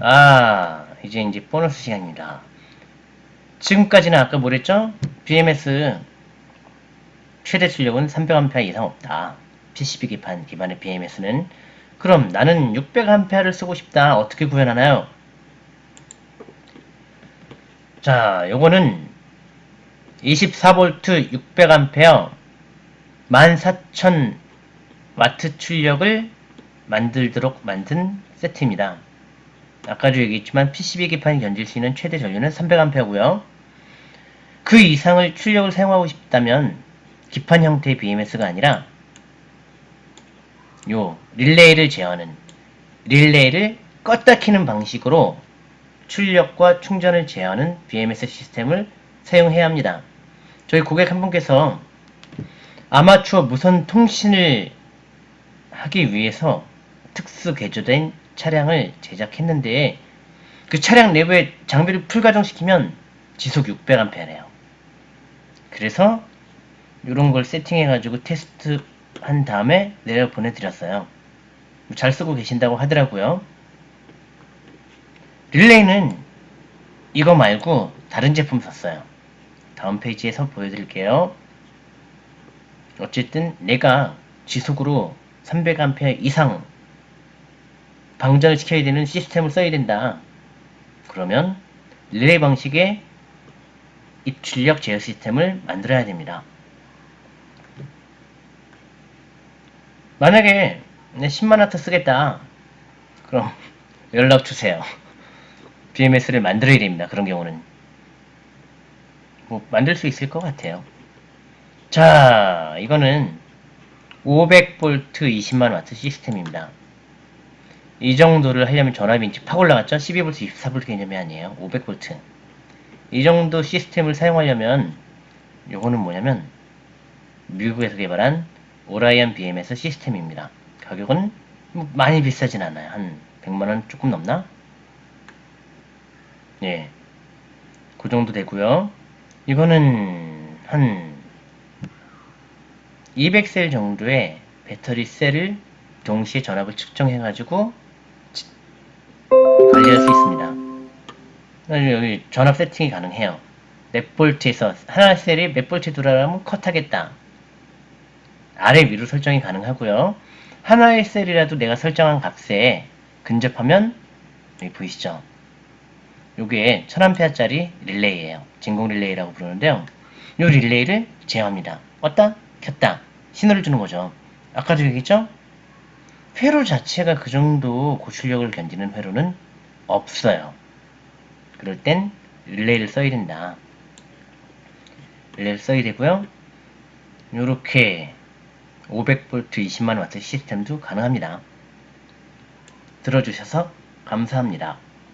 아, 이제 이제 보너스 시간입니다. 지금까지는 아까 뭐랬죠? BMS 최대 출력은 300A 이상 없다. PCB 기판 기반의 BMS는 그럼 나는 600A를 쓰고 싶다. 어떻게 구현하나요? 자, 요거는 24V 600A 14,000W 출력을 만들도록 만든 세트입니다. 아까도 얘기했지만 PCB 기판이 견딜 수 있는 최대 전류는 300A고요. 그 이상을 출력을 사용하고 싶다면 기판 형태의 BMS가 아니라 요 릴레이를 제어하는 릴레이를 껐다 키는 방식으로 출력과 충전을 제어하는 BMS 시스템을 사용해야 합니다. 저희 고객 한 분께서 아마추어 무선 통신을 하기 위해서 특수 개조된 차량을 제작했는데 그 차량 내부에 장비를 풀가동시키면 지속 600A래요. 그래서 이런 걸 세팅해가지고 테스트 한 다음에 내려 보내드렸어요. 잘 쓰고 계신다고 하더라고요. 릴레이는 이거 말고 다른 제품 샀어요. 다음 페이지에서 보여드릴게요. 어쨌든 내가 지속으로 300A 이상 방전을 시켜야 되는 시스템을 써야 된다. 그러면 릴레이 방식의 입출력 제어 시스템을 만들어야 됩니다. 만약에 10만와트 쓰겠다. 그럼 연락 주세요. BMS를 만들어야 됩니다. 그런 경우는. 뭐 만들 수 있을 것 같아요. 자, 이거는 500V 20만와트 시스템입니다. 이 정도를 하려면 전압이 팍 올라갔죠? 12V, 24V 개념이 아니에요. 500V. 이 정도 시스템을 사용하려면 요거는 뭐냐면 미국에서 개발한 오라이언 BMS 시스템입니다. 가격은 뭐 많이 비싸진 않아요. 한 100만원 조금 넘나? 예. 그 정도 되고요. 이거는 한 200셀 정도의 배터리 셀을 동시에 전압을 측정해가지고 관리할 수 있습니다. 여기 전압 세팅이 가능해요. 몇 볼트에서 하나 셀이 몇 볼트 돌아가면 컷하겠다. 아래 위로 설정이 가능하고요. 하나의 셀이라도 내가 설정한 값에 근접하면 여기 보이시죠? 요게 1000A짜리 릴레이예요. 진공 릴레이라고 부르는데요. 요 릴레이를 제어합니다. 껐다 켰다 신호를 주는 거죠. 아까도 얘기했죠? 회로 자체가 그 정도 고출력을 견디는 회로는 없어요. 그럴 땐 릴레이를 써야 된다. 릴레이를 써야 되고요. 요렇게 500V 20만W 시스템도 가능합니다. 들어주셔서 감사합니다.